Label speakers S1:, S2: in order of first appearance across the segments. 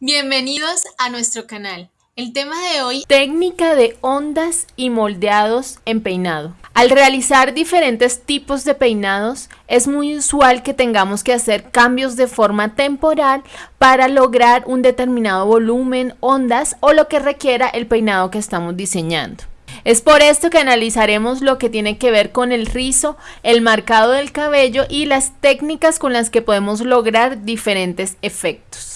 S1: Bienvenidos a nuestro canal. El tema de hoy,
S2: técnica de ondas y moldeados en peinado. Al realizar diferentes tipos de peinados, es muy usual que tengamos que hacer cambios de forma temporal para lograr un determinado volumen, ondas o lo que requiera el peinado que estamos diseñando. Es por esto que analizaremos lo que tiene que ver con el rizo, el marcado del cabello y las técnicas con las que podemos lograr diferentes efectos.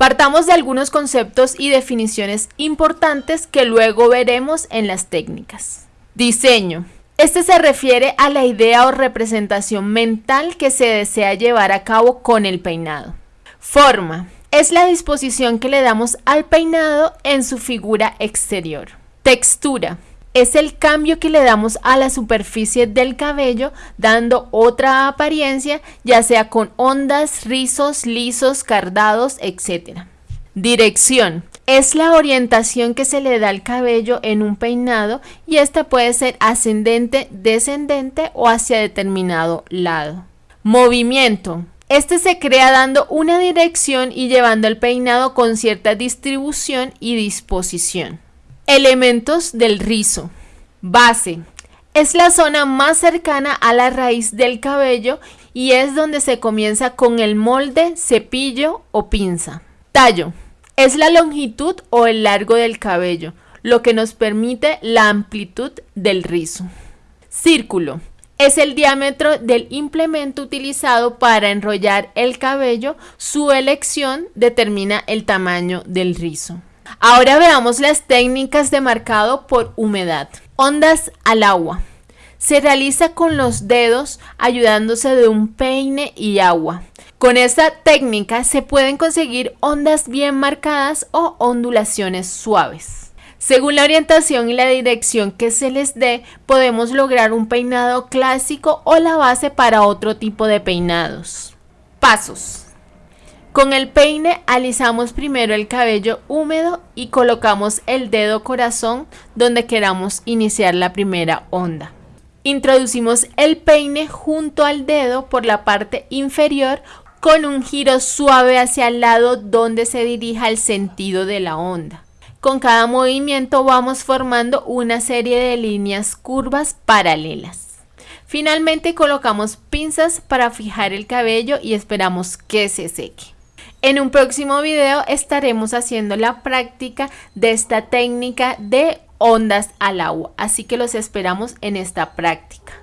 S2: Partamos de algunos conceptos y definiciones importantes que luego veremos en las técnicas. Diseño. Este se refiere a la idea o representación mental que se desea llevar a cabo con el peinado. Forma. Es la disposición que le damos al peinado en su figura exterior. Textura es el cambio que le damos a la superficie del cabello dando otra apariencia ya sea con ondas, rizos, lisos, cardados, etc. Dirección. Es la orientación que se le da al cabello en un peinado y esta puede ser ascendente, descendente o hacia determinado lado. Movimiento. Este se crea dando una dirección y llevando el peinado con cierta distribución y disposición. Elementos del rizo. Base. Es la zona más cercana a la raíz del cabello y es donde se comienza con el molde, cepillo o pinza. Tallo. Es la longitud o el largo del cabello, lo que nos permite la amplitud del rizo. Círculo. Es el diámetro del implemento utilizado para enrollar el cabello. Su elección determina el tamaño del rizo. Ahora veamos las técnicas de marcado por humedad. Ondas al agua. Se realiza con los dedos ayudándose de un peine y agua. Con esta técnica se pueden conseguir ondas bien marcadas o ondulaciones suaves. Según la orientación y la dirección que se les dé, podemos lograr un peinado clásico o la base para otro tipo de peinados. Pasos. Con el peine alisamos primero el cabello húmedo y colocamos el dedo corazón donde queramos iniciar la primera onda. Introducimos el peine junto al dedo por la parte inferior con un giro suave hacia el lado donde se dirija el sentido de la onda. Con cada movimiento vamos formando una serie de líneas curvas paralelas. Finalmente colocamos pinzas para fijar el cabello y esperamos que se seque. En un próximo video estaremos haciendo la práctica de esta técnica de ondas al agua, así que los esperamos en esta práctica.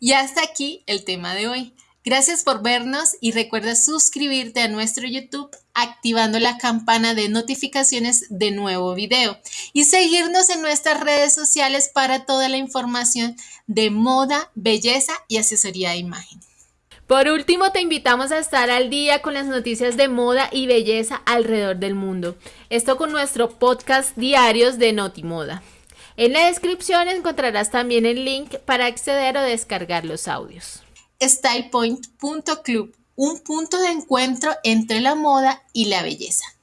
S1: Y hasta aquí el tema de hoy. Gracias por vernos y recuerda suscribirte a nuestro YouTube activando la campana de notificaciones de nuevo video y seguirnos en nuestras redes sociales para toda la información de moda, belleza y asesoría de imagen.
S2: Por último, te invitamos a estar al día con las noticias de moda y belleza alrededor del mundo. Esto con nuestro podcast diarios de Notimoda. En la descripción encontrarás también el link para acceder o descargar los audios.
S1: StylePoint.club, un punto de encuentro entre la moda y la belleza.